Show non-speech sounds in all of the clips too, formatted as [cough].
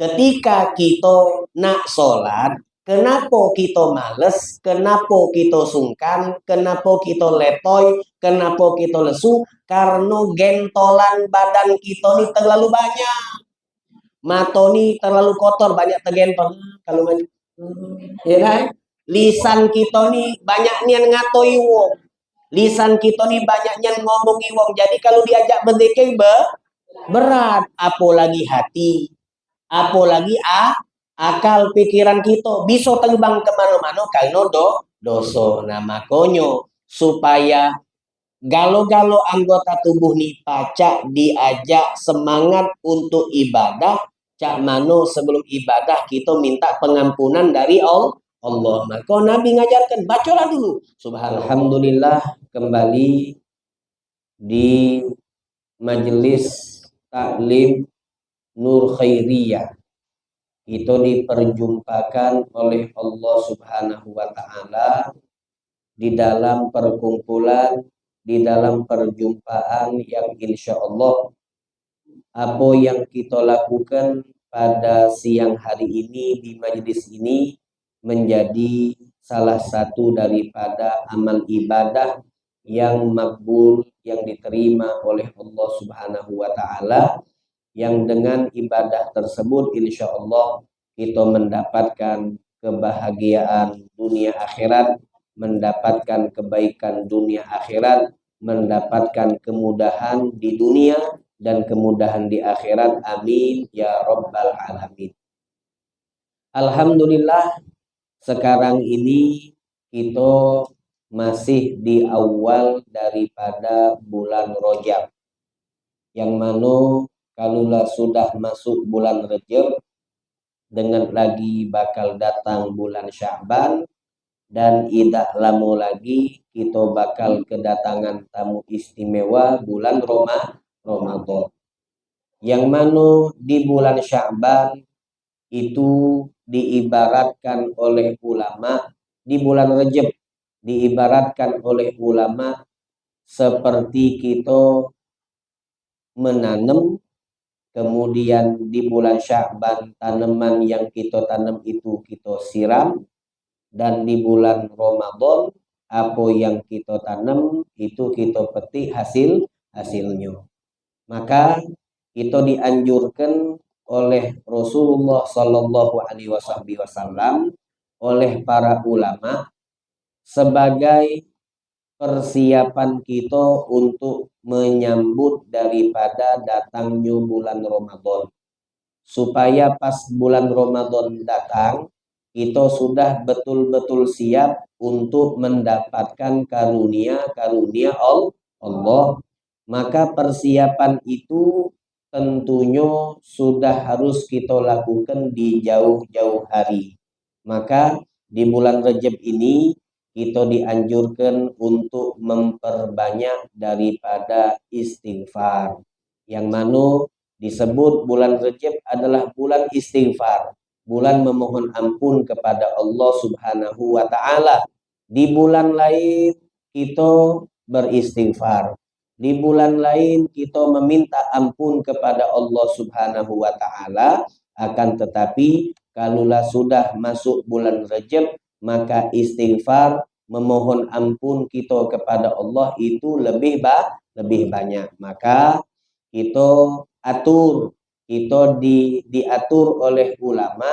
ketika kita nak sholat, kenapa kita males, kenapa kita sungkan, kenapa kita letoy, kenapa kita lesu, karena gentolan badan kita ini terlalu banyak. Mata ini terlalu kotor, banyak tergentol. Kalau ya kan? Lisan kita ini banyak nian ngatoi wong. Lisan kita ini banyak nian ngomongi wong. Jadi kalau diajak berzikir berat, apalagi hati apalagi a akal pikiran kita bisa terbang ke mana-mana karena do dosa nah makanya supaya galo-galo anggota tubuh nih pacak diajak semangat untuk ibadah cak mano sebelum ibadah kita minta pengampunan dari Allah Allah. Maka Nabi ngajarkan bacalah dulu. Subhanallah kembali di majelis taklim nur khairiyah. Itu diperjumpakan oleh Allah Subhanahu wa taala di dalam perkumpulan di dalam perjumpaan yang insya Allah apa yang kita lakukan pada siang hari ini di majelis ini menjadi salah satu daripada amal ibadah yang makbul yang diterima oleh Allah Subhanahu wa taala yang dengan ibadah tersebut insya Allah kita mendapatkan kebahagiaan dunia akhirat, mendapatkan kebaikan dunia akhirat, mendapatkan kemudahan di dunia dan kemudahan di akhirat. Amin ya Rabbal Alamin. Alhamdulillah sekarang ini kita masih di awal daripada bulan Rojab yang mana Kalaulah sudah masuk bulan Rejab, dengan lagi bakal datang bulan Syaban, dan tidak lama lagi kita bakal kedatangan tamu istimewa bulan Roma, Ramadan. Yang mana di bulan Syaban itu diibaratkan oleh ulama, di bulan Rejab diibaratkan oleh ulama seperti kita menanam kemudian di bulan Sya'ban tanaman yang kita tanam itu kita siram. Dan di bulan Ramadan apa yang kita tanam itu kita petik hasil hasilnya. Maka kita dianjurkan oleh Rasulullah Shallallahu Alaihi Wasallam oleh para ulama sebagai persiapan kita untuk menyambut daripada datangnya bulan Ramadan. Supaya pas bulan Ramadan datang, kita sudah betul-betul siap untuk mendapatkan karunia-karunia Allah. Maka persiapan itu tentunya sudah harus kita lakukan di jauh-jauh hari. Maka di bulan Rejab ini kita dianjurkan untuk memperbanyak daripada istighfar. Yang mana disebut bulan Rejab adalah bulan istighfar, bulan memohon ampun kepada Allah Subhanahu wa taala. Di bulan lain kita beristighfar. Di bulan lain kita meminta ampun kepada Allah Subhanahu wa taala, akan tetapi kalaulah sudah masuk bulan Rejab maka istighfar memohon ampun kita kepada Allah itu lebih ba lebih banyak. Maka kita atur kita di diatur oleh ulama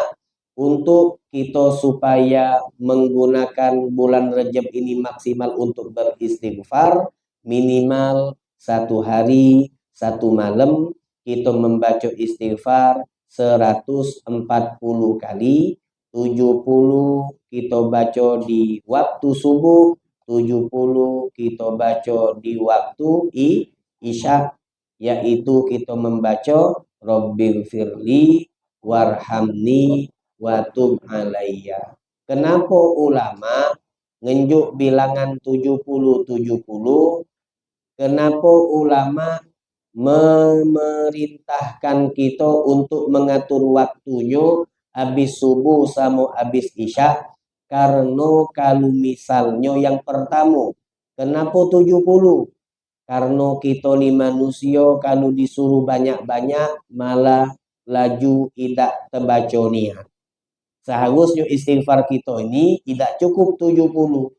untuk kita supaya menggunakan bulan Rejab ini maksimal untuk beristighfar. Minimal satu hari satu malam kita membaca istighfar 140 kali 70 kita baca di waktu subuh, 70 kita baca di waktu i, isya, yaitu kita membaca Rabbil firli warhamni watub alayya. Kenapa ulama ngenjuk bilangan 70-70? Kenapa ulama memerintahkan kita untuk mengatur waktunya habis subuh sama habis isya karena kalau misalnya yang pertama kenapa 70 karena kita ni manusia kalau disuruh banyak-banyak malah laju tidak terbaca niat. Seharusnya istighfar kita ini tidak cukup 70.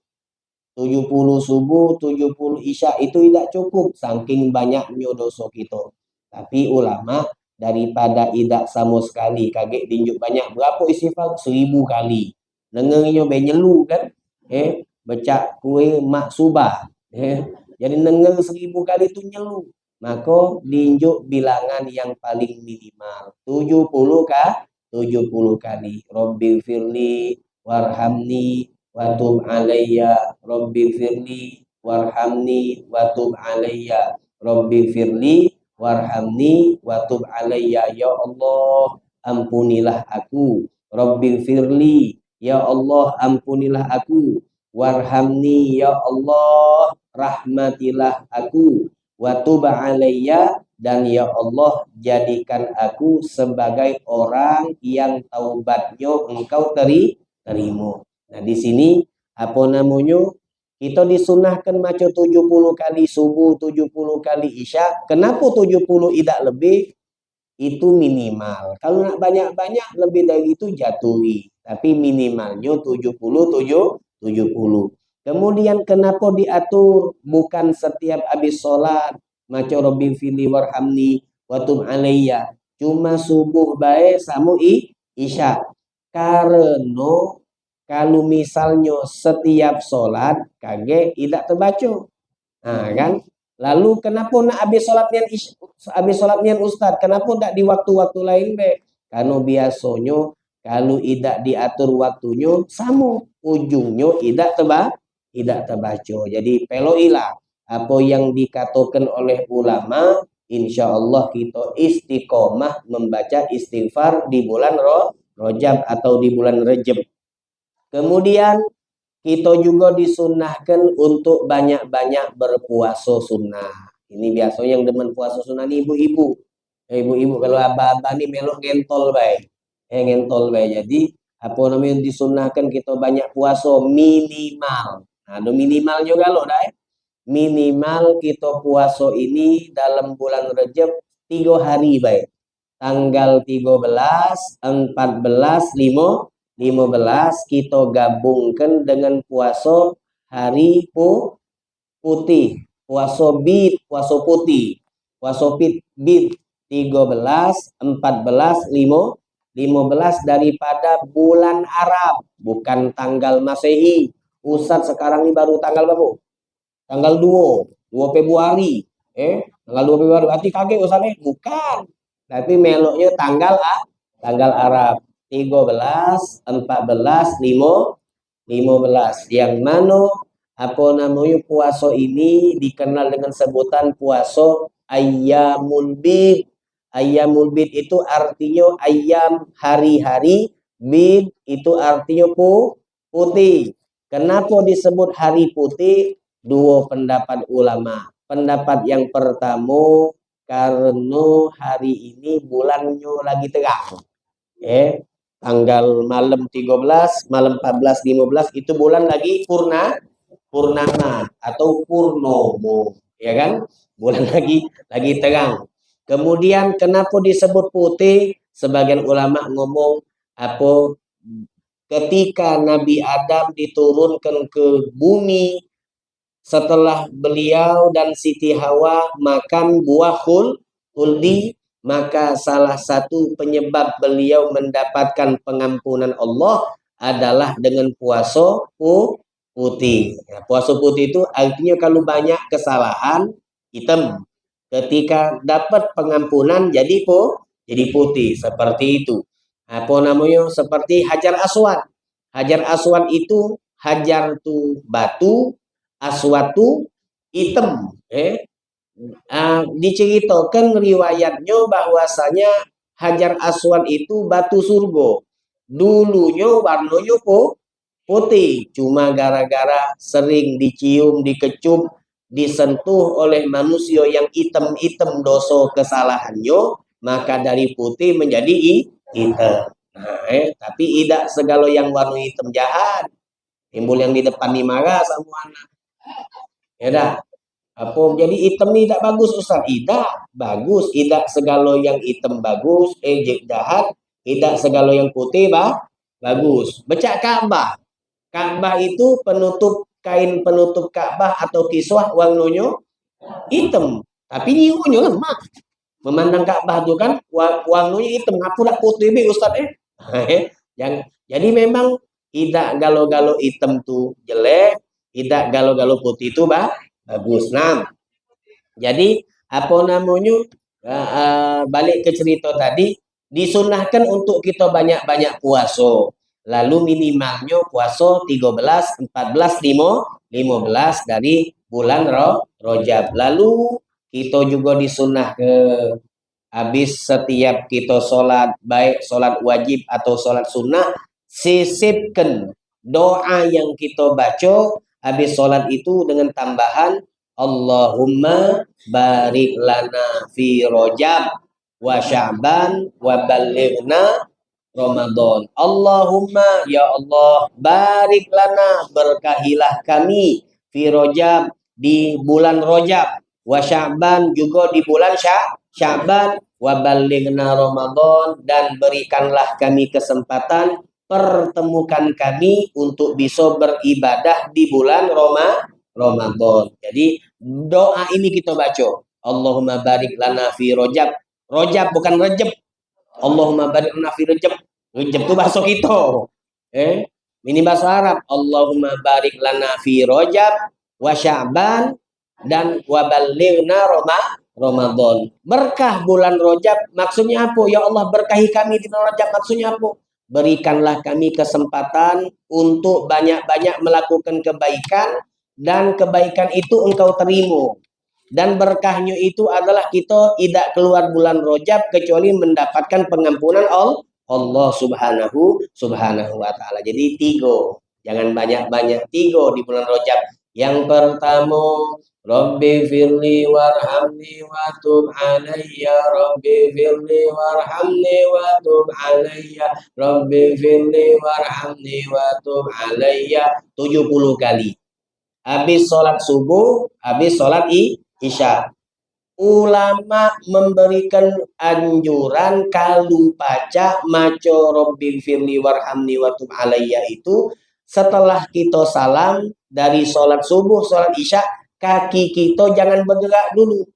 70 subuh, 70 isya itu tidak cukup saking banyaknya dosa kita. Tapi ulama daripada tidak sama sekali. Kaget dinjuk banyak berapa istighfar seribu kali. Dengarnya benyelu kan? Eh becak kue mak subah. Eh jadi dengar seribu kali tu nyelu. Maka dinjuk bilangan yang paling minimal. 70 kah 70 kali. Rabbi firli warhamni watub alayya Rabbi firli warhamni watub alayya Rabbi firli warhamni watub alayya ya Allah ampunilah aku. Rabbi firli ya Allah ampunilah aku. Warhamni ya Allah rahmatilah aku. Watub alayya dan ya Allah jadikan aku sebagai orang yang taubatnya engkau teri terima. Nah di sini apa namanya kita disunahkan maca 70 kali subuh, 70 kali isya. Kenapa 70 tidak lebih? Itu minimal. Kalau nak banyak-banyak lebih dari itu jatuhi. Tapi minimalnya 70, 70. Kemudian kenapa diatur bukan setiap habis sholat maca Rabbi fili warhamni watum alayya. Cuma subuh baik samu i isya. Karena kalau misalnya setiap sholat kage tidak terbaca. Nah, kan? Lalu kenapa nak habis sholat nian habis sholat nian ustad? Kenapa tidak di waktu-waktu lain be? Karena biasanya kalau tidak diatur waktunya sama ujungnya tidak terba tidak terbaca. Jadi peloilah apa yang dikatakan oleh ulama insya Allah kita istiqomah membaca istighfar di bulan roh rojab atau di bulan rejab Kemudian kita juga disunahkan untuk banyak-banyak berpuasa sunnah. Ini biasanya yang demen puasa sunnah ini ibu-ibu. Eh, ibu-ibu kalau abah-abah ini melok gentol baik. Eh gentol baik. Jadi apa namanya disunahkan kita banyak puasa minimal. Nah, ada minimal juga loh dah. Eh. Minimal kita puasa ini dalam bulan Rejab tiga hari baik. Tanggal 13, 14, 5, 15 kita gabungkan dengan puasa hari pu putih. Puasa bid puasa putih. Puasa bid bid 13 14 5 15 daripada bulan Arab bukan tanggal Masehi. Ustadz sekarang ini baru tanggal berapa? Tanggal 2 2 Februari. Eh tanggal 2 Februari berarti kaget Ustadz bukan. Tapi meloknya tanggal ah tanggal Arab 13, 14, 5, 15. Yang mana apa namanya puasa ini dikenal dengan sebutan puasa ayyamul bid. Ayyamul bid itu artinya ayam hari-hari, bid itu artinya pu, putih. Kenapa disebut hari putih? Dua pendapat ulama. Pendapat yang pertama karena hari ini bulannya lagi terang. Eh, tanggal malam 13, malam 14, 15 itu bulan lagi purna purnama atau purnomo, ya kan? Bulan [laughs] lagi lagi terang. Kemudian kenapa disebut putih? Sebagian ulama ngomong apa ketika Nabi Adam diturunkan ke bumi setelah beliau dan Siti Hawa makan buah khul, khuldi maka salah satu penyebab beliau mendapatkan pengampunan Allah adalah dengan puasa putih. Ya, puasa putih itu artinya kalau banyak kesalahan hitam. Ketika dapat pengampunan jadi po, jadi putih seperti itu. Apa namanya? Seperti hajar aswad. Hajar aswad itu hajar tu batu, aswad tu hitam. Eh, uh, diceritakan riwayatnya bahwasanya Hajar Aswad itu batu surga. Dulunya warnanya putih, cuma gara-gara sering dicium, dikecup, disentuh oleh manusia yang hitam-hitam dosa kesalahannya, maka dari putih menjadi hitam. Nah, eh, tapi tidak segala yang warna hitam jahat. Timbul yang di depan dimarah sama anak. Ya dah. Apa? Jadi hitam ni tak bagus Ustaz. Tidak bagus. Tidak segala yang hitam bagus eh jahat. Tidak segala yang putih bah bagus. Becak Ka'bah Ka'bah itu penutup kain penutup Ka'bah atau kiswah warnanya hitam. Tapi nyirunya lemak. Memandang Ka'bah tu kan warnanya hitam. Apa nak putih be Ustaz eh? [laughs] eh yang jadi memang tidak galau-galau hitam tu jelek tidak galau-galau putih itu bah bagus nah jadi apa namanya uh, uh, balik ke cerita tadi disunahkan untuk kita banyak-banyak puasa. Lalu minimalnya puasa 13 14 5 15 dari bulan Ro, Rojab. Lalu kita juga disunah ke habis setiap kita sholat baik sholat wajib atau sholat sunnah sisipkan doa yang kita baca habis sholat itu dengan tambahan Allahumma barik lana fi rojab wa sya'ban wa balighna Ramadan. Allahumma ya Allah barik lana berkahilah kami fi rojab di bulan rojab wa sya'ban juga di bulan sya'ban wa balighna Ramadan dan berikanlah kami kesempatan pertemukan kami untuk bisa beribadah di bulan Roma, Ramadan. Jadi doa ini kita baca. Allahumma barik lana fi rojab. Rojab bukan rejab. Allahumma barik lana fi rejab. Rejab itu bahasa kita. Eh, ini bahasa Arab. Allahumma barik lana fi rojab wa sya'ban dan wa balighna Roma, Ramadan. Berkah bulan Rojab maksudnya apa? Ya Allah berkahi kami di bulan Rojab maksudnya apa? Berikanlah kami kesempatan untuk banyak-banyak melakukan kebaikan dan kebaikan itu engkau terima. Dan berkahnya itu adalah kita tidak keluar bulan rojab kecuali mendapatkan pengampunan Allah Allah subhanahu subhanahu wa ta'ala. Jadi tiga. Jangan banyak-banyak tiga di bulan rojab yang pertama Rabbi firli warhamni wa tub alayya. Rabbi firli warhamni wa tub alayya. Rabbi firli warhamni wa tub alayya. 70 kali. Habis sholat subuh habis sholat isya. Ulama memberikan anjuran kalau baca maco Rabbi firli warhamni wa tub alayya itu setelah kita salam dari sholat subuh sholat isya kaki kita jangan bergerak dulu.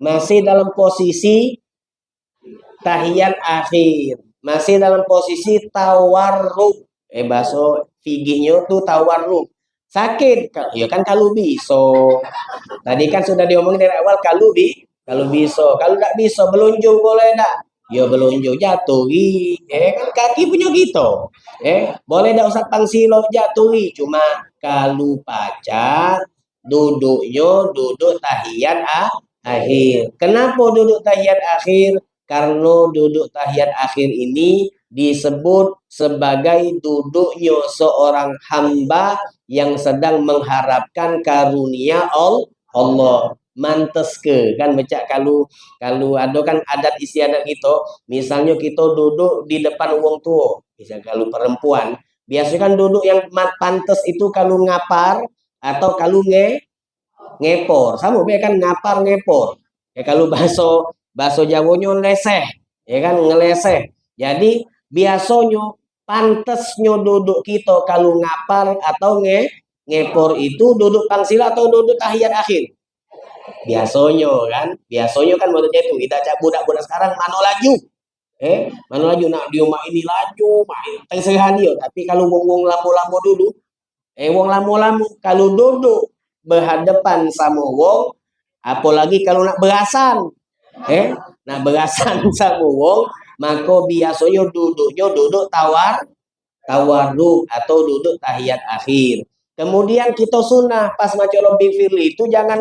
Masih dalam posisi tahiyat akhir. Masih dalam posisi tawarruk. Eh bahasa figinya tuh tawarruk. Sakit. Ya kan kalau bisa. Tadi kan sudah diomongin dari awal kalau bi kalau bisa. Kalau tidak bisa belunjuk boleh tak? Ya belunjuk jatuh. Eh kan kaki punya gitu. Eh boleh tak usah pangsilo jatuh. Cuma kalau pacat duduknya duduk tahiyat ah, akhir. Kenapa duduk tahiyat akhir? Karena duduk tahiyat akhir ini disebut sebagai duduknya seorang hamba yang sedang mengharapkan karunia Allah. Mantes ke kan baca kalau kalau ada kan adat istiadat gitu misalnya kita duduk di depan uang tua misal kalau perempuan biasanya kan duduk yang pantas itu kalau ngapar atau kalau nge ngepor. Sama be kan ngapar ngepor. Ya kalau bahasa bahasa Jawanya leseh ya kan ngeleseh. Jadi biasanya pantesnya duduk kita kalau ngapar atau nge ngepor itu duduk pangsila atau duduk tahiyat akhir. Biasanya kan? Biasanya kan maksudnya itu kita cak budak-budak sekarang mana laju. Eh mana laju. Nak dia mak ini laju main. Tengah tapi kalau wong-wong lambo-lambo dulu Eh wong lamu-lamu kalau duduk berhadapan sama wong apalagi kalau nak berasan. Eh nak berasan [laughs] sama wong maka biasanya duduknya duduk tawar tawarruk atau duduk tahiyat akhir. Kemudian kita sunnah pas macam Robbi Firly itu jangan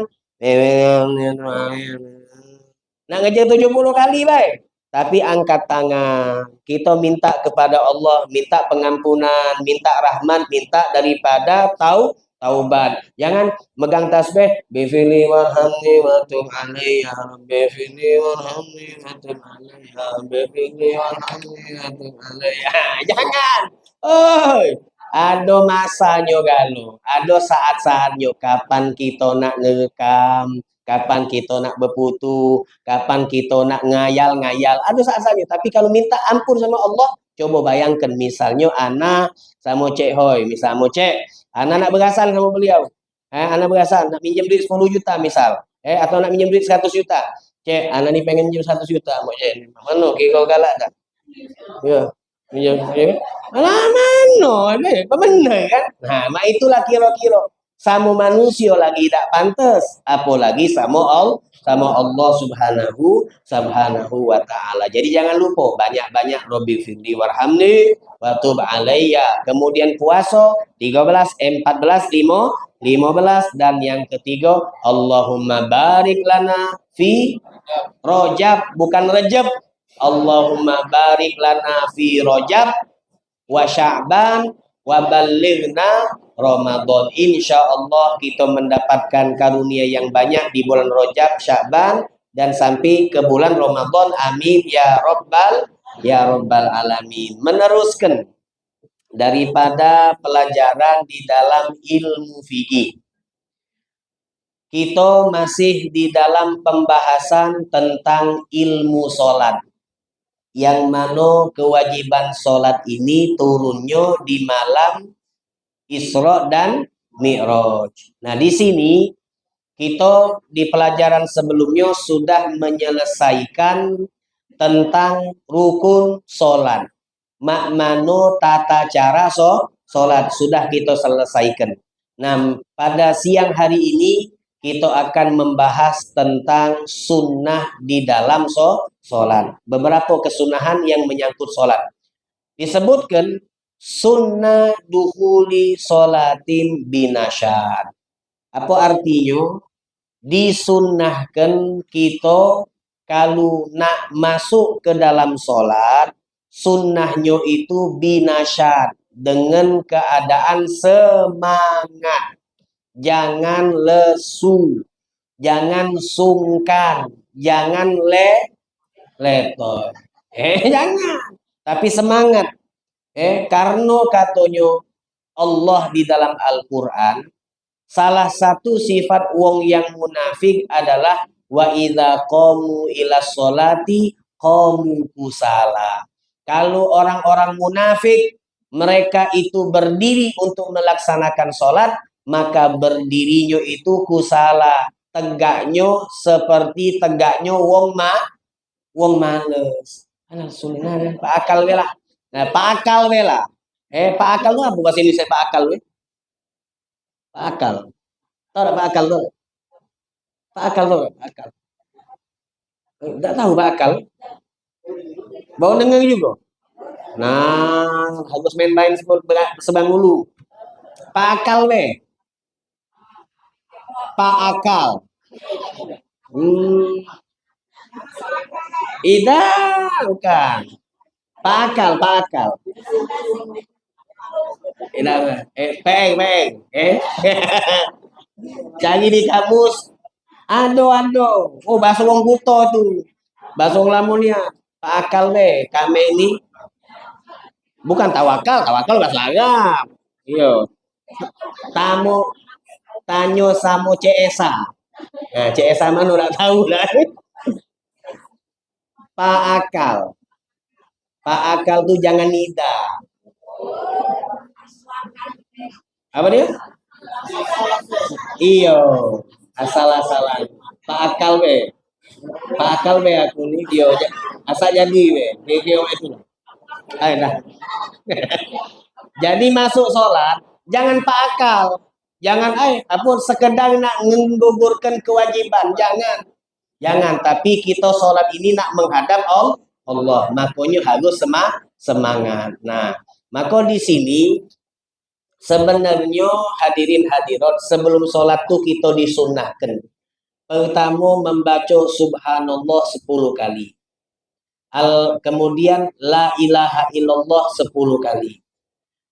nak ngejar 70 kali baik tapi angkat tangan. Kita minta kepada Allah, minta pengampunan, minta rahmat, minta daripada tahu taubat. Jangan megang tasbih bifili warhamni wa tub alayya bifili warhamni wa tub alayya bifili warhamni wa tub alayya. Jangan. Oh, ada masanya galuh, ada saat-saatnya kapan kita nak ngerekam, kapan kita nak berputu, kapan kita nak ngayal-ngayal, ada saat-saatnya. Tapi kalau minta ampun sama Allah, coba bayangkan misalnya anak sama Cik Hoi, misalnya Cik, anak nak berasan sama beliau. Eh, anak berasan nak minjem duit 10 juta misal, eh atau nak minjem duit 100 juta. Cik, anak ni pengen minjem 100 juta, Mak Cik. Mana kira galak tak? Ya. Ya, ya. Alah mana? Benar kan? Nah, itulah kira-kira sama manusia lagi tak pantas, apalagi sama Allah, sama Allah Subhanahu Subhanahu wa taala. Jadi jangan lupa banyak-banyak Robbi firli warhamni wa. Kemudian puasa 13, 14, 5, 15 dan yang ketiga Allahumma barik lana fi Rojab bukan Rejab Allahumma barik lana fi Rajab wa Sya'ban wa balighna Ramadan. Insya Allah kita mendapatkan karunia yang banyak di bulan Rajab, Sya'ban dan sampai ke bulan Ramadan. Amin ya rabbal ya rabbal alamin. Meneruskan daripada pelajaran di dalam ilmu fikih. Kita masih di dalam pembahasan tentang ilmu solat yang mana kewajiban sholat ini turunnya di malam Isra dan Mi'raj. Nah, di sini kita di pelajaran sebelumnya sudah menyelesaikan tentang rukun sholat. Makmano tata cara so, sudah kita selesaikan. Nah, pada siang hari ini kita akan membahas tentang sunnah di dalam so. Beberapa kesunahan yang menyangkut sholat. Disebutkan sunnah duhuli sholatin binasyad. Apa artinya? Disunnahkan kita kalau nak masuk ke dalam sholat, sunnahnya itu binasyad dengan keadaan semangat jangan lesu, jangan sungkan, jangan le leto. Eh [laughs] jangan, tapi semangat. Eh karena katanya Allah di dalam Al-Qur'an salah satu sifat wong yang munafik adalah wa idza qamu ila sholati qamu kusala. Kalau orang-orang munafik mereka itu berdiri untuk melaksanakan sholat, maka berdirinya itu kusala. Tegaknya seperti tegaknya wong ma wong males. Alah sunnah akal bela nah pak akal bela eh pak akal tuh apa bahasa Indonesia pak akal we. Pak akal. Tahu pak akal tuh? Pak akal tuh pak akal. Enggak tahu pak akal. Bau dengar juga. Nah harus main main sebang dulu pak akal we. Pak Akal. Hmm. Ida bukan. Pak Akal, Pak Akal. Ida, eh, peng, peng, eh. [laughs] Cari di kamus. Ado, ado. Oh, bahasa wong kuto tuh. Bahasa wong lamunia. Pak Akal be, kami ini bukan tawakal, tawakal bahasa Arab. Iya. Tamu Tanyo sama CSA. Nah, CSA mana udah tahu lah. [laughs] Pak. Pak Akal tuh jangan nida. Apa dia? Iyo, asal-asalan. Pak Akal be. Pak Akal be aku nih dia asal jadi be. Dia itu. Ayo [laughs] jadi masuk sholat, jangan Pak Akal. Jangan ay, apa sekedar nak menggugurkan kewajiban, jangan. Jangan, tapi kita sholat ini nak menghadap Allah. Makanya harus semangat. Nah, maka di sini sebenarnya hadirin hadirat sebelum sholat tuh kita disunahkan. Pertama membaca subhanallah 10 kali. Al, kemudian la ilaha illallah 10 kali.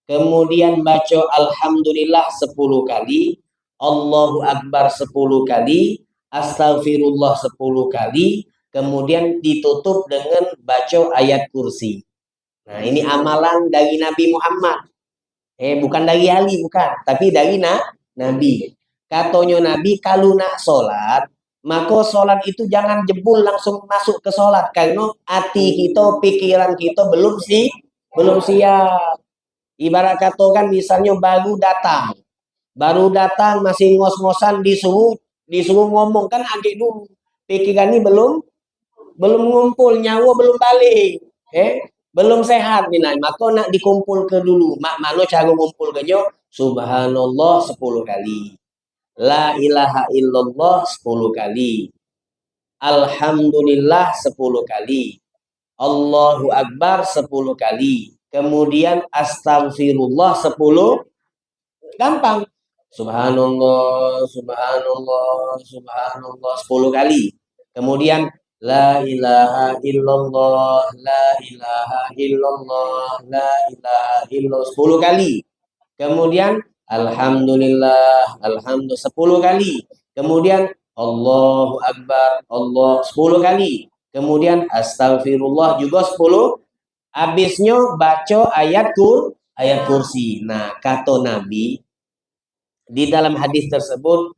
Kemudian baca Alhamdulillah 10 kali. Allahu Akbar 10 kali. Astagfirullah 10 kali. Kemudian ditutup dengan baca ayat kursi. Nah ini amalan dari Nabi Muhammad. Eh, bukan dari Ali, bukan. Tapi dari na, Nabi. Katanya Nabi, kalau nak sholat, maka sholat itu jangan jebul langsung masuk ke sholat. Karena hati kita, pikiran kita belum sih, belum siap. Ibarat kata kan misalnya baru datang. Baru datang masih ngos-ngosan disuruh disuruh ngomong kan agak dulu. Pikiran ini belum belum ngumpul, nyawa belum balik. Eh, belum sehat nih maka nak dikumpul ke dulu. Mak mana cara ngumpul ke subhanallah 10 kali. La ilaha illallah 10 kali. Alhamdulillah 10 kali. Allahu akbar 10 kali. Kemudian astagfirullah 10 gampang. Subhanallah subhanallah subhanallah 10 kali. Kemudian La ilaha illallah, la ilaha illallah, la ilaha illallah. Sepuluh kali. Kemudian Alhamdulillah, Alhamdulillah. Sepuluh kali. Kemudian Allahu Akbar, Allah. Sepuluh kali. Kemudian Astagfirullah juga sepuluh. Habisnya baca ayat kur, ayat kursi. Nah, kata Nabi, di dalam hadis tersebut,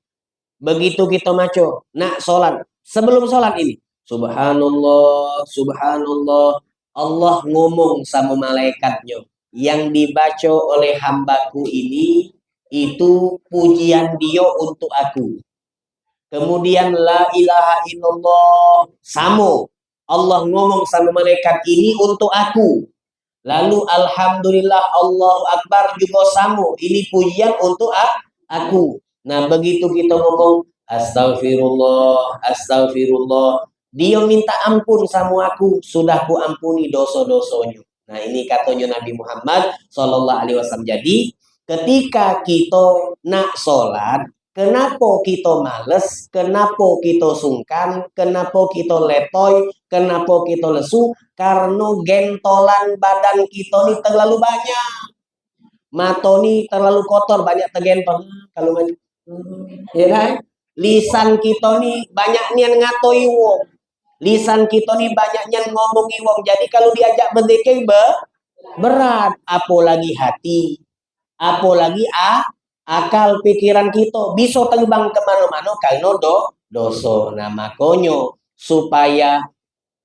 begitu kita maco, nak sholat, sebelum sholat ini, Subhanallah, subhanallah. Allah ngomong sama malaikatnya. Yang dibaca oleh hambaku ini, itu pujian dia untuk aku. Kemudian la ilaha illallah. Sama. Allah ngomong sama malaikat ini untuk aku. Lalu Alhamdulillah Allah Akbar juga sama. Ini pujian untuk aku. Nah begitu kita ngomong Astagfirullah, Astagfirullah. Dia minta ampun sama aku, sudah ku ampuni dosa-dosanya. Nah ini katanya Nabi Muhammad Sallallahu Alaihi Wasallam. Jadi ketika kita nak sholat, kenapa kita males, kenapa kita sungkan, kenapa kita letoy, kenapa kita lesu, karena gentolan badan kita ini terlalu banyak. Mata ini terlalu kotor, banyak tergentol. Kalau ya kan? Lisan kita ini banyak nian ngatoi wong lisan kita nih banyaknya ngomongi wong. Jadi kalau diajak berzikir be, berat. Apalagi hati, apalagi ah, akal pikiran kita bisa terbang ke mana-mana karena do, dosa. Nah makanya supaya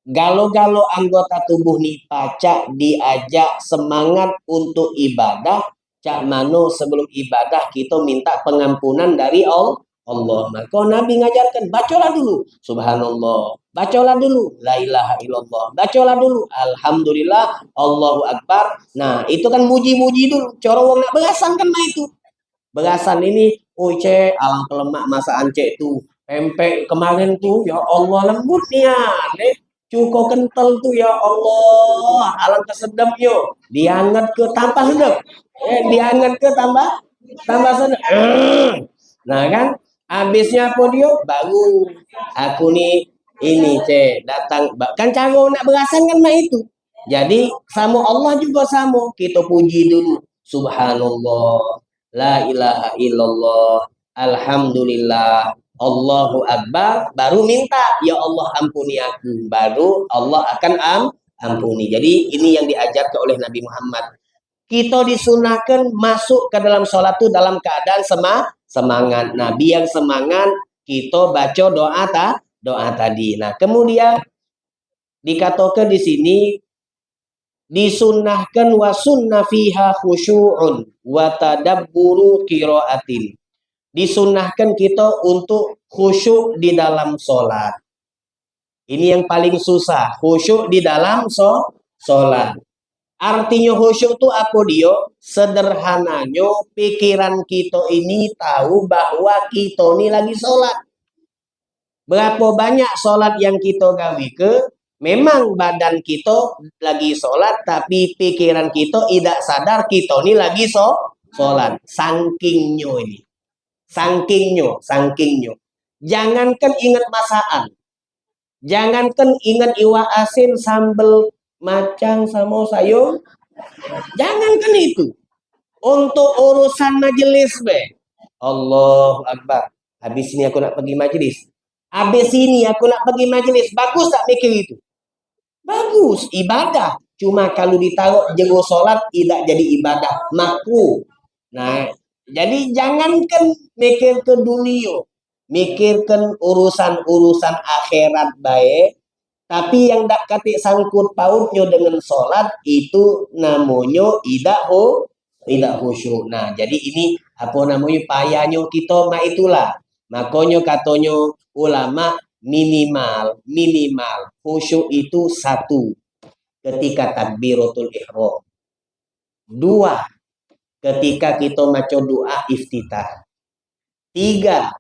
galo-galo anggota tubuh nih pacak diajak semangat untuk ibadah. Cak mano sebelum ibadah kita minta pengampunan dari Allah. Allah. Maka Nabi ngajarkan, bacalah dulu. Subhanallah. Bacalah dulu. La ilaha illallah. Bacalah dulu. Alhamdulillah. Allahu Akbar. Nah, itu kan muji-muji dulu. Cara wong nak berasan kan nah itu. Berasan ini, oh cek, alang kelemak masa ancek tuh. Pempek kemarin tuh, ya Allah lembutnya. Nih, cuko kental tuh ya Allah. Alang kesedap yo. Dianget ke tanpa sedap. Eh, dianget ke tambah tambah sedap. Nah kan, Habisnya dia? Baru. Aku ni ini cek datang. Kan cara nak berasan kan mak itu. Jadi sama Allah juga sama. Kita puji dulu. Subhanallah. La ilaha illallah. Alhamdulillah. Allahu Akbar. Baru minta. Ya Allah ampuni aku. Baru Allah akan am, ampuni. Jadi ini yang diajarkan oleh Nabi Muhammad kita disunahkan masuk ke dalam sholat itu dalam keadaan semah, semangat. Nabi yang semangat, kita baca doa ta, doa tadi. Nah, kemudian dikatakan di sini disunahkan wa sunna fiha khusyu'un wa tadabburu qiraatin. Disunahkan kita untuk khusyuk di dalam sholat. Ini yang paling susah, khusyuk di dalam so, sholat. Artinya khusyuk itu apa dia? Sederhananya pikiran kita ini tahu bahwa kita ini lagi sholat. Berapa banyak sholat yang kita gawi ke? Memang badan kita lagi sholat, tapi pikiran kita tidak sadar kita ini lagi so, sholat. Sangkingnya ini. Sangkingnya, sangkingnya. Jangankan ingat masaan. Jangankan ingat iwa asin sambal macang sama sayur. Jangankan itu. Untuk urusan majelis be. Allah Akbar. Habis ini aku nak pergi majelis. Habis ini aku nak pergi majelis. Bagus tak mikir itu? Bagus. Ibadah. Cuma kalau ditaruh jenggo sholat tidak jadi ibadah makruh. Nah, jadi jangankan mikir ke dunia, mikirkan urusan-urusan akhirat baik, tapi yang tak katik sangkut pautnya dengan sholat itu namanya tidak ho, tidak khusyuk. Nah, jadi ini apa namanya payahnya kita mak itulah. Makanya katanya ulama minimal minimal khusyuk itu satu ketika takbiratul ihram. Dua, ketika kita maca doa iftitah. Tiga,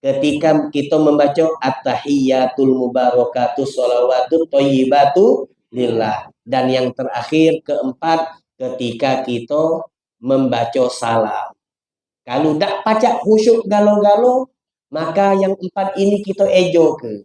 ketika kita membaca at-tahiyyatul mubarakatuh sholawatut thayyibatu lillah. Dan yang terakhir keempat ketika kita membaca salam. Kalau tidak pacak khusyuk galo-galo, maka yang empat ini kita ejo ke.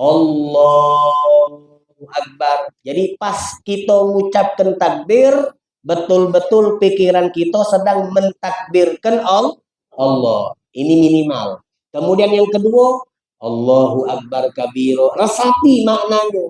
Allahu Akbar. Jadi pas kita mengucapkan takbir, betul-betul pikiran kita sedang mentakbirkan Allah. Ini minimal. Kemudian yang kedua, Allahu Akbar kabiro. Resapi maknanya.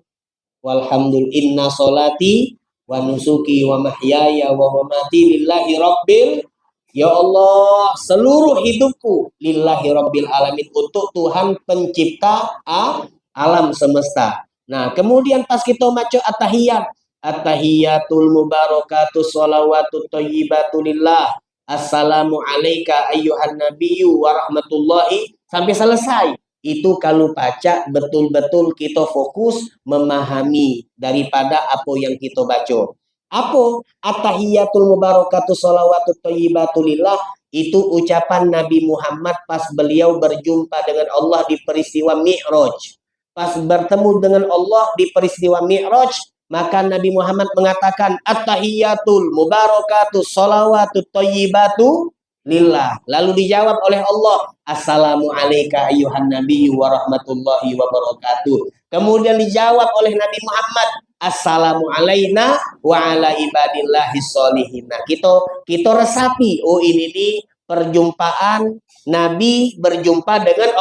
Walhamdulillah inna solati wa nusuki wa mahyaya wa mamati lillahi rabbil Ya Allah, seluruh hidupku lillahi rabbil alamin untuk Tuhan pencipta a, alam semesta. Nah, kemudian pas kita baca at-tahiyat, at-tahiyatul mubarakatuh salawatut thayyibatu lillah. Assalamu alayka ayyuhan nabiyyu wa rahmatullahi sampai selesai. Itu kalau baca betul-betul kita fokus memahami daripada apa yang kita baca. Apa? At-tahiyatul mubarakatuh salawatut thayyibatulillah itu ucapan Nabi Muhammad pas beliau berjumpa dengan Allah di peristiwa Mi'raj. Pas bertemu dengan Allah di peristiwa Mi'raj, maka Nabi Muhammad mengatakan at-tahiyatul mubarakatuh salawatut thayyibatu lillah. Lalu dijawab oleh Allah, Assalamu alayka ayuhan nabi wa rahmatullahi wa barakatuh. Kemudian dijawab oleh Nabi Muhammad, Assalamu alayna wa ala ibadillahi sholihin. Nah, kita kita resapi, oh ini di perjumpaan Nabi berjumpa dengan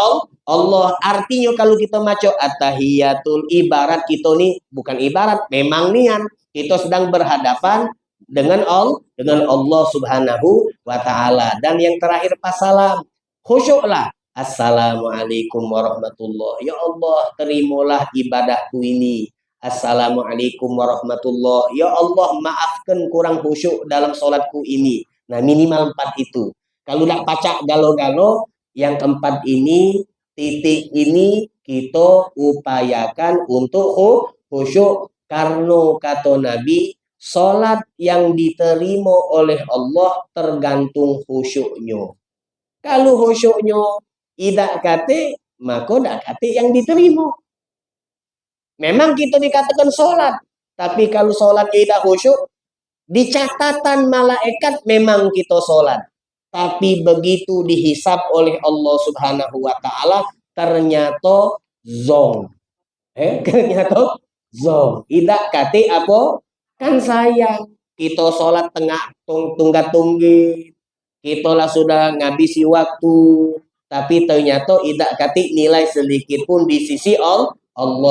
Allah. Artinya kalau kita maco at-tahiyatul ibarat kita nih bukan ibarat, memang nian kita sedang berhadapan dengan Allah dengan Allah Subhanahu wa taala. Dan yang terakhir pasalam khusyuklah Assalamualaikum warahmatullahi Ya Allah, terimalah ibadahku ini. Assalamualaikum warahmatullahi Ya Allah, maafkan kurang khusyuk dalam sholatku ini. Nah, minimal empat itu. Kalau tidak pacak galo-galo, yang keempat ini, titik ini kita upayakan untuk khusyuk. Karena kata Nabi, sholat yang diterima oleh Allah tergantung khusyuknya. Kalau khusyuknya tidak kate, maka tidak kate yang diterima. Memang kita dikatakan sholat, tapi kalau sholat tidak khusyuk, di catatan malaikat memang kita sholat. Tapi begitu dihisap oleh Allah Subhanahu wa taala ternyata zong. Eh, [laughs] ternyata zong. Tidak kate apa? Kan sayang. Kita sholat tengah tunggat tunggi. Kita lah sudah ngabisi waktu tapi ternyata tidak katik nilai sedikit pun di sisi Allah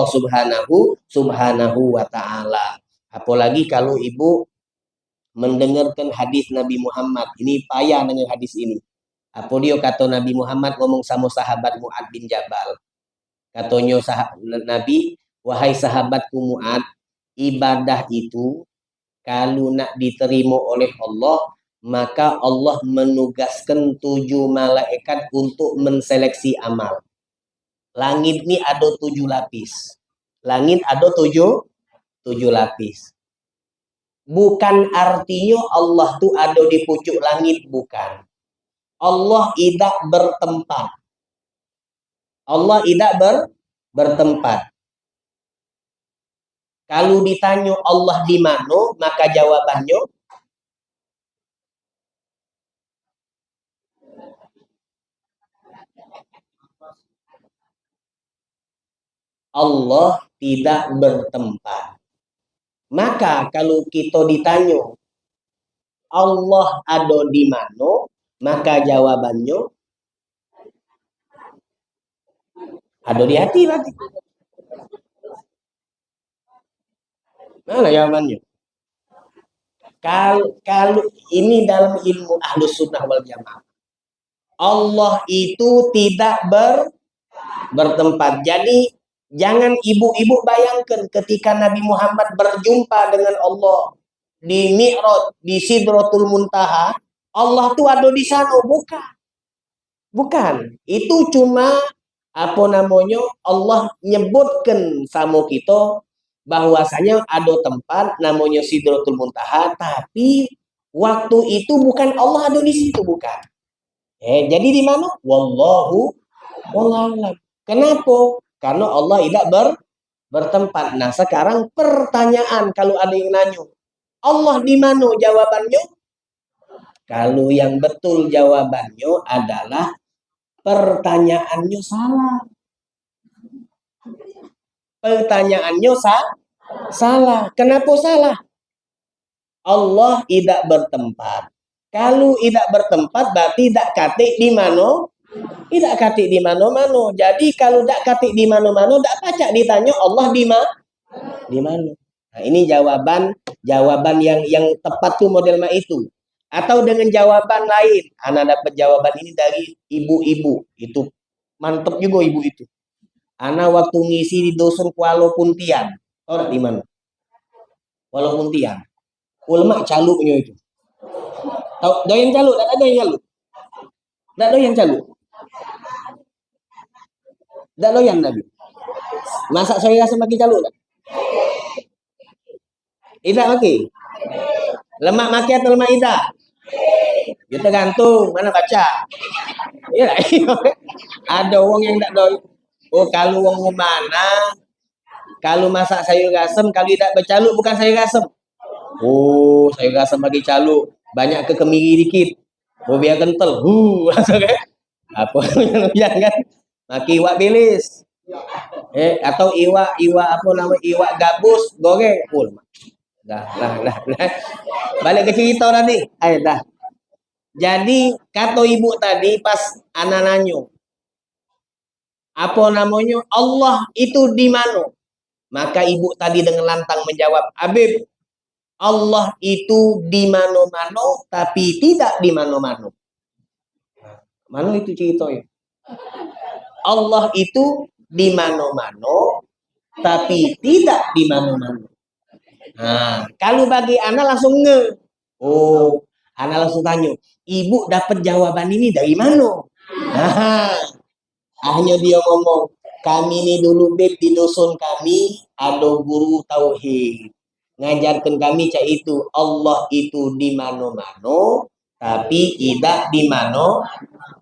Subhanahu Subhanahu wa taala. Apalagi kalau ibu mendengarkan hadis Nabi Muhammad. Ini payah dengan hadis ini. Apa dia kata Nabi Muhammad ngomong sama sahabat Mu'ad bin Jabal. Katanya sahabat Nabi, wahai sahabatku Mu'ad, ibadah itu kalau nak diterima oleh Allah maka Allah menugaskan tujuh malaikat untuk menseleksi amal. Langit ini ada tujuh lapis. Langit ada tujuh, tujuh lapis. Bukan artinya Allah tuh ada di pucuk langit, bukan. Allah tidak bertempat. Allah tidak ber, bertempat. Kalau ditanya Allah di mana, maka jawabannya Allah tidak bertempat. Maka kalau kita ditanya Allah ada di mana, maka jawabannya ada di hati berarti. Mana jawabannya? Kalau, kalau ini dalam ilmu ahlus sunnah wal jamaah. Allah itu tidak ber, bertempat. Jadi jangan ibu-ibu bayangkan ketika Nabi Muhammad berjumpa dengan Allah di Mi'raj, di Sidratul Muntaha, Allah tuh ada di sana, bukan. Bukan. Itu cuma apa namanya Allah nyebutkan sama kita bahwasanya ada tempat namanya Sidratul Muntaha tapi waktu itu bukan Allah ada di situ bukan. Eh, jadi di mana? Wallahu wallahu Kenapa? Karena Allah tidak ber, bertempat. Nah, sekarang pertanyaan kalau ada yang nanya, Allah di mana jawabannya? Kalau yang betul jawabannya adalah pertanyaannya salah. Pertanyaannya sa salah. Kenapa salah? Allah tidak bertempat. Kalau tidak bertempat berarti tidak katik di mana? Tidak katik di mana-mana. Jadi kalau tidak katik di mana-mana, tidak pacak ditanya Allah di mana? Di mana? Nah, ini jawaban jawaban yang yang tepat tuh model itu. Atau dengan jawaban lain. Anak dapat jawaban ini dari ibu-ibu. Itu mantep juga ibu itu. Ana waktu ngisi di dosen Kuala Puntian. Tahu di mana? Kuala Puntian. Ulama caluknya itu. Tahu doyan caluk? Tak ada yang caluk. Tak doyan caluk. Tak doyan Nabi. Masak saya rasa makin caluk tak? Tidak makin. Lemak makin atau lemak tidak? Ya tergantung mana baca. [laughs] Ya, ada orang yang tak doyan Oh kalau wong mana kalau masak sayur asam kalau tidak bercaluk bukan sayur asam. Oh sayur asam bagi caluk banyak ke kemiri dikit. Oh biar kental. Hu [laughs] langsung kan. Apa [laughs] jangan maki iwak bilis. Eh atau iwak iwak apa nama iwak gabus goreng. Oh, dah lah lah lah. Balik ke cerita tadi. Ayo dah. Jadi kata ibu tadi pas anak nanyo, apa namanya Allah itu di mana maka ibu tadi dengan lantang menjawab Habib Allah itu di mana-mana tapi tidak di mana-mana mana itu cerita ya Allah itu di mana-mana tapi tidak di mana-mana nah kalau bagi anak langsung nge oh anak langsung tanya ibu dapat jawaban ini dari mana nah hanya dia ngomong, kami ini dulu beb di dusun kami ada guru tauhid. Ngajarkan kami cak itu Allah itu di mana-mana tapi tidak di mana.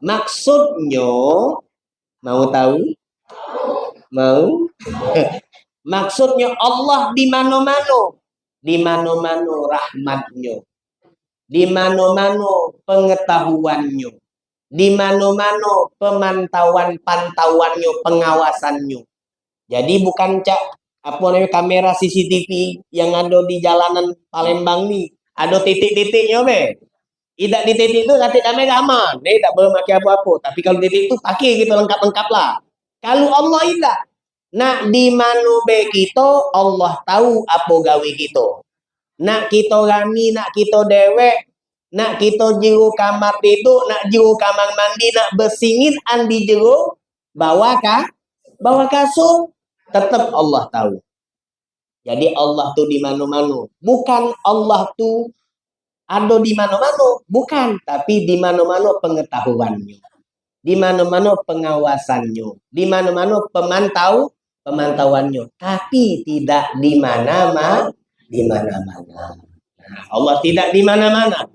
Maksudnya mau tahu? Mau? [laughs] Maksudnya Allah di mana-mana. Di mana-mana rahmatnya. Di mana-mana pengetahuannya di mana-mana pemantauan pantauannya, pengawasannya. Jadi bukan cak apa namanya kamera CCTV yang ada di jalanan Palembang nih, ada titik-titiknya be. Tidak di titik itu nanti kamera aman, dia tidak boleh pakai apa-apa. Tapi kalau titik itu pakai gitu lengkap-lengkap lah. Kalau Allah tidak, nak di mana be kita Allah tahu apa gawe kita. Nak kita rami, nak kita dewek, nak kita jiru kamar tidur, nak jiru kamar mandi, nak bersingin andi jiru, bawa kah? Bawa kasur, tetap Allah tahu. Jadi Allah tuh di mana-mana. Bukan Allah tuh ada di mana-mana, bukan, tapi di mana-mana pengetahuannya. Di mana-mana pengawasannya, di mana-mana pemantau pemantauannya, tapi tidak di mana-mana, di mana-mana. Nah, Allah tidak di mana-mana.